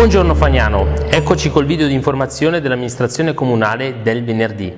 Buongiorno Fagnano, eccoci col video di informazione dell'amministrazione comunale del venerdì.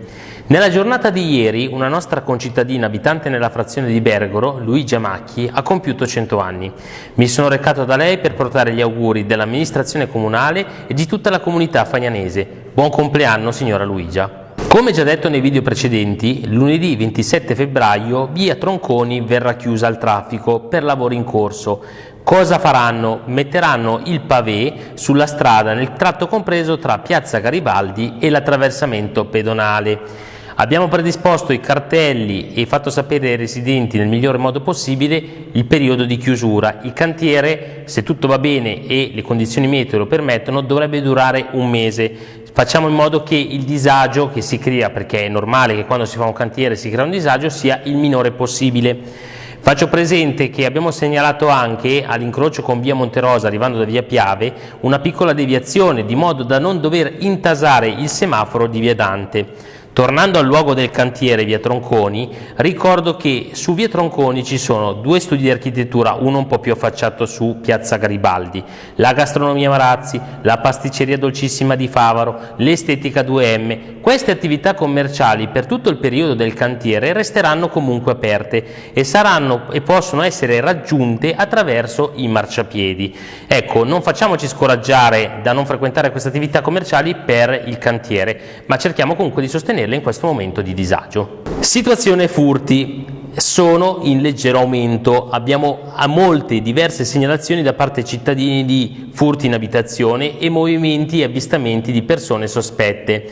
Nella giornata di ieri una nostra concittadina abitante nella frazione di Bergoro, Luigia Macchi, ha compiuto 100 anni. Mi sono recato da lei per portare gli auguri dell'amministrazione comunale e di tutta la comunità fagnanese. Buon compleanno signora Luigia. Come già detto nei video precedenti, lunedì 27 febbraio via Tronconi verrà chiusa al traffico per lavori in corso. Cosa faranno? Metteranno il pavé sulla strada nel tratto compreso tra Piazza Garibaldi e l'attraversamento pedonale. Abbiamo predisposto i cartelli e fatto sapere ai residenti nel migliore modo possibile il periodo di chiusura. Il cantiere, se tutto va bene e le condizioni meteo lo permettono, dovrebbe durare un mese facciamo in modo che il disagio che si crea, perché è normale che quando si fa un cantiere si crea un disagio, sia il minore possibile. Faccio presente che abbiamo segnalato anche all'incrocio con via Monterosa arrivando da via Piave una piccola deviazione di modo da non dover intasare il semaforo di via Dante. Tornando al luogo del cantiere via Tronconi, ricordo che su via Tronconi ci sono due studi di architettura, uno un po' più affacciato su piazza Garibaldi, la gastronomia Marazzi, la pasticceria dolcissima di Favaro, l'estetica 2M. Queste attività commerciali per tutto il periodo del cantiere resteranno comunque aperte e, saranno, e possono essere raggiunte attraverso i marciapiedi. Ecco, non facciamoci scoraggiare da non frequentare queste attività commerciali per il cantiere, ma cerchiamo comunque di sostenere sostenerle in questo momento di disagio. Situazione furti sono in leggero aumento, abbiamo molte diverse segnalazioni da parte cittadini di furti in abitazione e movimenti e avvistamenti di persone sospette.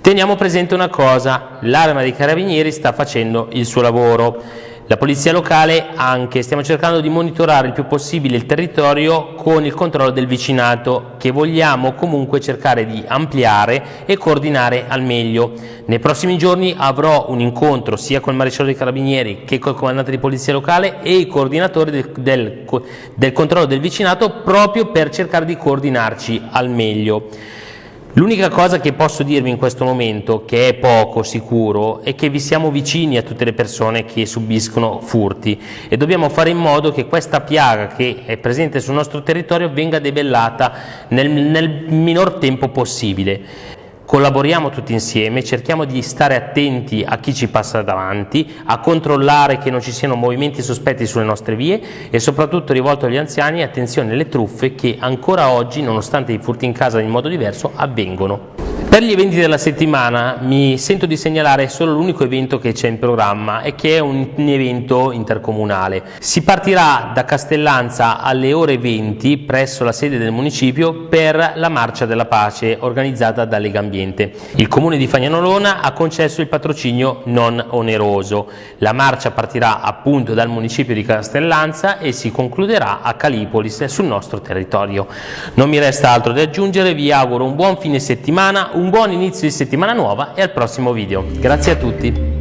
Teniamo presente una cosa, l'arma dei carabinieri sta facendo il suo lavoro, la polizia locale anche, stiamo cercando di monitorare il più possibile il territorio con il controllo del vicinato che vogliamo comunque cercare di ampliare e coordinare al meglio. Nei prossimi giorni avrò un incontro sia con il maresciallo dei carabinieri che col comandante di polizia locale e i coordinatori del, del, del controllo del vicinato proprio per cercare di coordinarci al meglio. L'unica cosa che posso dirvi in questo momento, che è poco sicuro, è che vi siamo vicini a tutte le persone che subiscono furti e dobbiamo fare in modo che questa piaga che è presente sul nostro territorio venga debellata nel, nel minor tempo possibile. Collaboriamo tutti insieme, cerchiamo di stare attenti a chi ci passa davanti, a controllare che non ci siano movimenti sospetti sulle nostre vie e soprattutto rivolto agli anziani attenzione alle truffe che ancora oggi, nonostante i furti in casa in modo diverso, avvengono. Per gli eventi della settimana mi sento di segnalare solo l'unico evento che c'è in programma e che è un, evento intercomunale. Si partirà da Castellanza alle ore 20 presso la sede del municipio per la Marcia della Pace organizzata da Lega Ambiente. Il comune di Fagnanolona ha concesso il patrocinio non oneroso. La marcia partirà appunto dal municipio di Castellanza e si concluderà a Calipolis sul nostro territorio. Non mi resta altro da aggiungere, vi auguro un buon fine settimana, un buon inizio di settimana nuova e al prossimo video. Grazie a tutti.